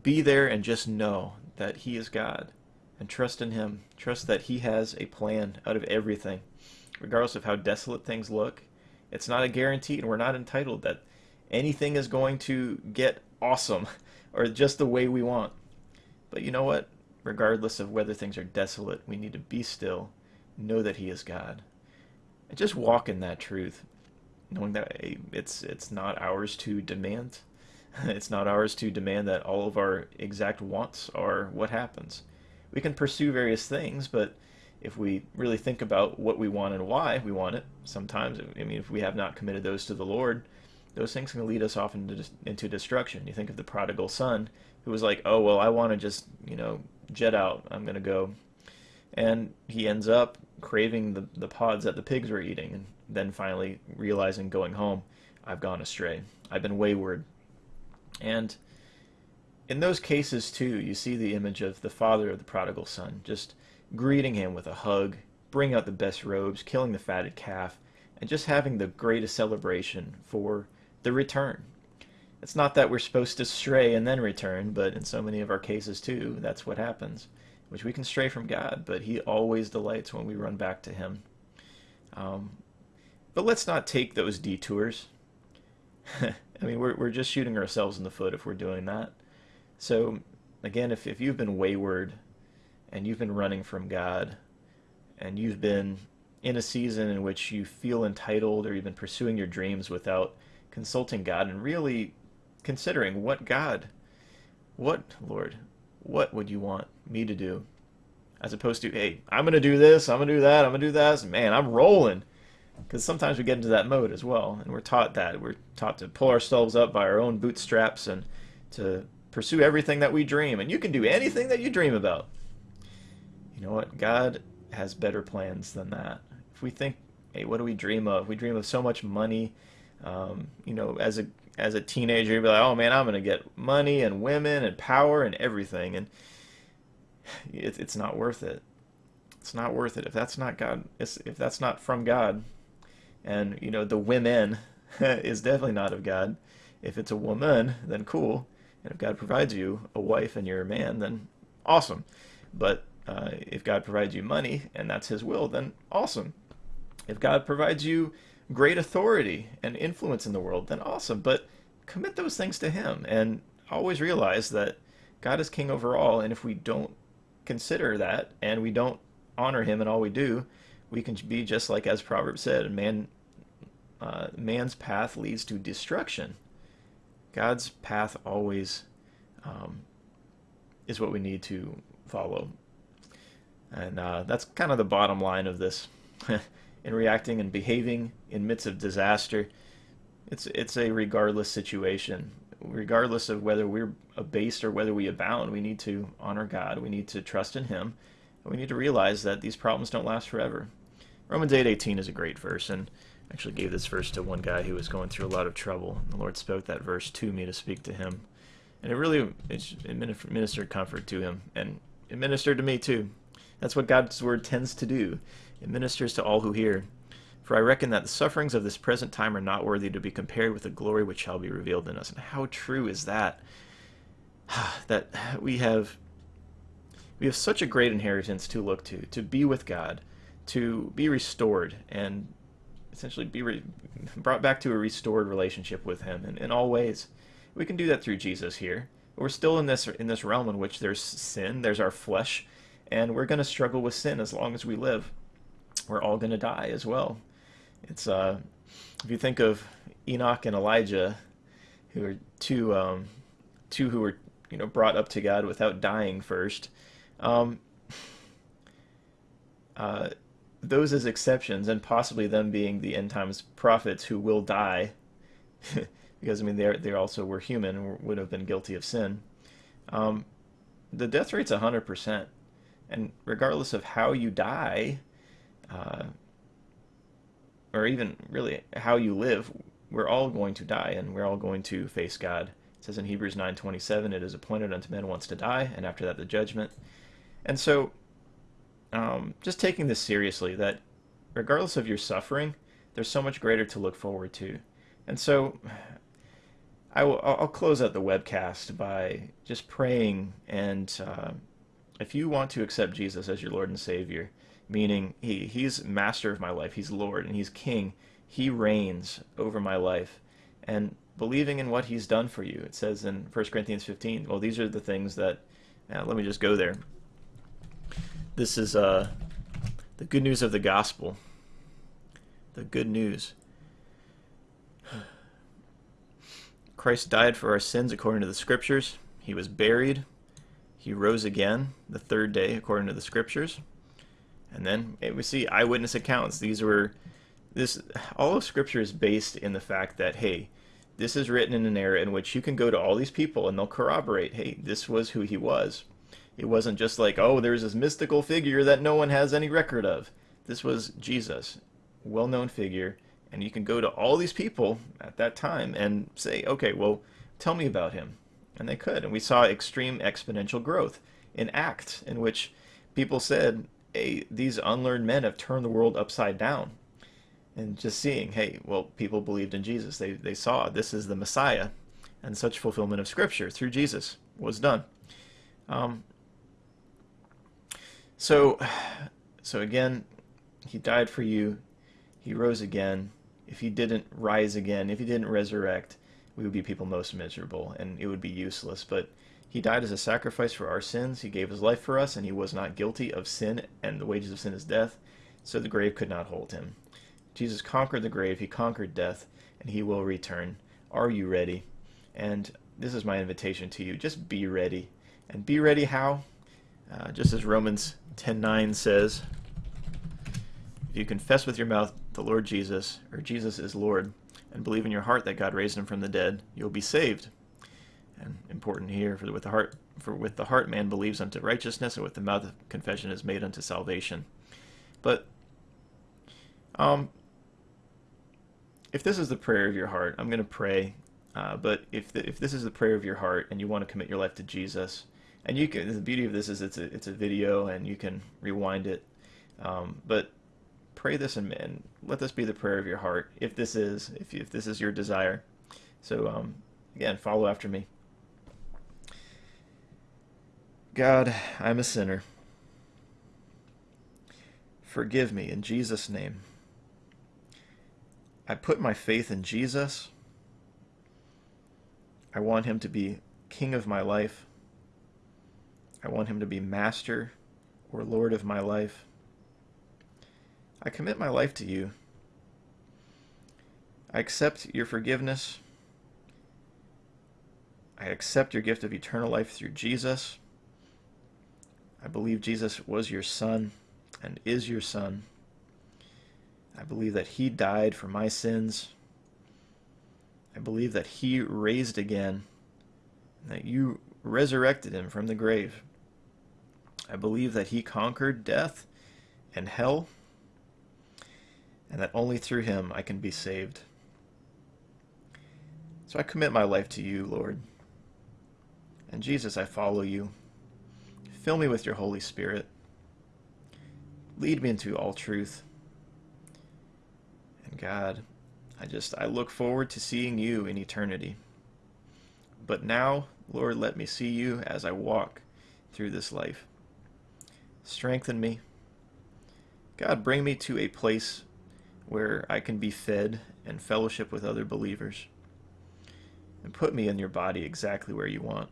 be there and just know that He is God and trust in Him. Trust that He has a plan out of everything. Regardless of how desolate things look, it's not a guarantee, and we're not entitled that anything is going to get awesome or just the way we want. But you know what? Regardless of whether things are desolate, we need to be still, know that He is God, and just walk in that truth, knowing that it's it's not ours to demand. It's not ours to demand that all of our exact wants are what happens. We can pursue various things, but if we really think about what we want and why we want it, sometimes, I mean, if we have not committed those to the Lord, those things can lead us off into, into destruction. You think of the prodigal son who was like, oh, well, I want to just, you know, jet out. I'm going to go. And he ends up craving the, the pods that the pigs were eating and then finally realizing going home, I've gone astray. I've been wayward. And in those cases, too, you see the image of the father of the prodigal son just greeting him with a hug, bring out the best robes, killing the fatted calf, and just having the greatest celebration for the return. It's not that we're supposed to stray and then return, but in so many of our cases too, that's what happens. Which we can stray from God, but He always delights when we run back to Him. Um, but let's not take those detours. I mean, we're, we're just shooting ourselves in the foot if we're doing that. So, again, if, if you've been wayward and you've been running from God and you've been in a season in which you feel entitled or you've been pursuing your dreams without consulting God and really considering what God, what, Lord, what would you want me to do? As opposed to, hey, I'm going to do this, I'm going to do that, I'm going to do that. Man, I'm rolling. Because sometimes we get into that mode as well, and we're taught that. We're taught to pull ourselves up by our own bootstraps and to pursue everything that we dream. And you can do anything that you dream about. You know what? God has better plans than that. If we think, hey, what do we dream of? We dream of so much money, um, you know, as a as a teenager, you'd be like, oh man, I'm gonna get money and women and power and everything, and it, it's not worth it. It's not worth it if that's not God. If that's not from God, and you know the women is definitely not of God. If it's a woman, then cool. And if God provides you a wife and you're a man, then awesome. But uh, if God provides you money and that's His will, then awesome. If God provides you great authority and influence in the world, then awesome. But commit those things to Him and always realize that God is king over all. And if we don't consider that and we don't honor Him in all we do, we can be just like as Proverbs said, man, uh, man's path leads to destruction. God's path always um, is what we need to follow. And uh, that's kind of the bottom line of this. in reacting and behaving in midst of disaster. It's it's a regardless situation. Regardless of whether we're abased or whether we abound, we need to honor God. We need to trust in Him. And we need to realize that these problems don't last forever. Romans 8:18 is a great verse, and actually gave this verse to one guy who was going through a lot of trouble. The Lord spoke that verse to me to speak to him, and it really it ministered comfort to him, and it ministered to me too. That's what God's word tends to do. It ministers to all who hear. For I reckon that the sufferings of this present time are not worthy to be compared with the glory which shall be revealed in us. And how true is that? that we have we have such a great inheritance to look to, to be with God, to be restored, and essentially be re- brought back to a restored relationship with Him in, in all ways. We can do that through Jesus here. We're still in this in this realm in which there's sin, there's our flesh, and we're going to struggle with sin as long as we live we're all going to die as well. It's uh, if you think of Enoch and Elijah, who are two um, two who were you know brought up to God without dying first. Um, uh, those as exceptions, and possibly them being the end times prophets who will die, because I mean they they also were human would have been guilty of sin. Um, the death rate's hundred percent, and regardless of how you die, uh, or even really how you live, we're all going to die, and we're all going to face God. It says in Hebrews nine twenty seven, "It is appointed unto men once to die, and after that the judgment." And so um, just taking this seriously that regardless of your suffering, there's so much greater to look forward to. And so I will, I'll close out the webcast by just praying. And uh, if you want to accept Jesus as your Lord and Savior, meaning he, He's master of my life, He's Lord, and He's King, He reigns over my life, and believing in what He's done for you. It says in 1 Corinthians 15, well, these are the things that, uh, let me just go there. This is uh, the good news of the gospel. The good news. Christ died for our sins according to the scriptures. He was buried. He rose again the third day according to the scriptures. And then we see eyewitness accounts. These were this all of scripture is based in the fact that hey, this is written in an era in which you can go to all these people and they'll corroborate, hey, this was who he was. It wasn't just like, oh, there's this mystical figure that no one has any record of. This was Jesus, well known figure, and you can go to all these people at that time and say, okay, well, tell me about him. And they could. And we saw extreme exponential growth in Acts, in which people said, hey, these unlearned men have turned the world upside down. And just seeing, hey, well, people believed in Jesus. They, they saw this is the Messiah. And such fulfillment of Scripture through Jesus was done. Um, so, so again, he died for you. He rose again. If he didn't rise again, if he didn't resurrect, we would be people most miserable and it would be useless. But he died as a sacrifice for our sins. He gave his life for us and he was not guilty of sin and the wages of sin is death. So the grave could not hold him. Jesus conquered the grave. He conquered death and he will return. Are you ready? And this is my invitation to you. Just be ready. And be ready how? Uh, just as Romans 10.9 says, If you confess with your mouth the Lord Jesus, or Jesus is Lord, and believe in your heart that God raised him from the dead, you'll be saved. And important here, for with the heart, for with the heart man believes unto righteousness, and with the mouth confession is made unto salvation. But um, if this is the prayer of your heart, I'm going to pray. Uh, but if the, if this is the prayer of your heart and you want to commit your life to Jesus, and you can the beauty of this is it's a it's a video and you can rewind it. Um, but pray this and, and, let this be the prayer of your heart if this is if, if this is your desire. So um, again follow after me. God i'm a sinner. Forgive me in jesus name. I put my faith in jesus. I want him to be king of my life I want him to be master or Lord of my life. I commit my life to you. I accept your forgiveness. I accept your gift of eternal life through Jesus. I believe Jesus was your son and is your son. I believe that he died for my sins. I believe that he raised again, and that you resurrected him from the grave. I believe that he conquered death and hell, and that only through him I can be saved. So I commit my life to you, Lord. And Jesus, I follow you. Fill me with your Holy Spirit. Lead me into all truth. And God, I just, I look forward to seeing you in eternity. But now, Lord, let me see you as I walk through this life. Strengthen me. God, bring me to a place where I can be fed and fellowship with other believers. And put me in your body exactly where you want.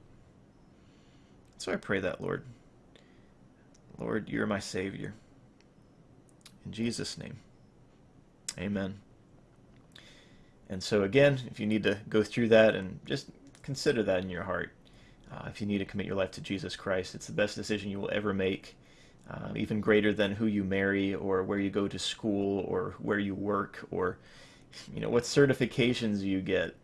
So I pray that, Lord. Lord, you're my Savior. In Jesus' name, amen. And so, again, if you need to go through that and just consider that in your heart, uh, if you need to commit your life to Jesus Christ, it's the best decision you will ever make. Uh, even greater than who you marry or where you go to school or where you work or you know what certifications you get.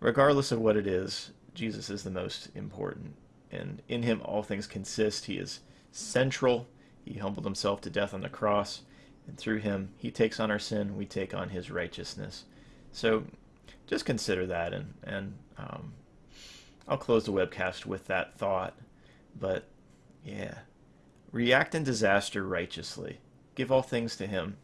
Regardless of what it is, Jesus is the most important, and in him all things consist. He is central. He humbled himself to death on the cross, and through him he takes on our sin. We take on his righteousness. So just consider that, and and um, I'll close the webcast with that thought. But yeah, react in disaster righteously. Give all things to him.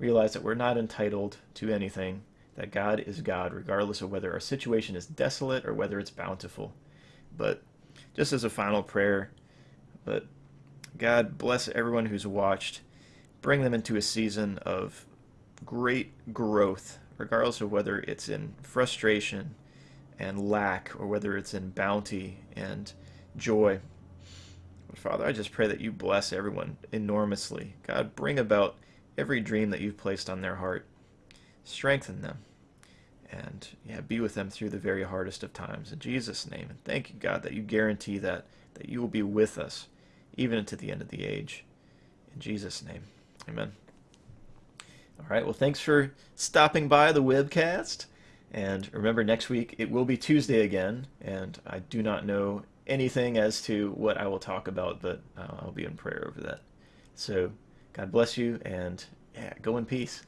Realize that we're not entitled to anything. That God is God, regardless of whether our situation is desolate or whether it's bountiful. But just as a final prayer, but God bless everyone who's watched. Bring them into a season of great growth regardless of whether it's in frustration and lack or whether it's in bounty and joy. Father, I just pray that you bless everyone enormously. God, bring about every dream that you've placed on their heart. Strengthen them. And yeah, be with them through the very hardest of times. In Jesus' name. And thank you, God, that you guarantee that, that you will be with us even into the end of the age. In Jesus' name. Amen. All right. Well, thanks for stopping by the webcast. And remember, next week it will be Tuesday again, and I do not know anything as to what I will talk about, but uh, I'll be in prayer over that. So, God bless you, and yeah, go in peace.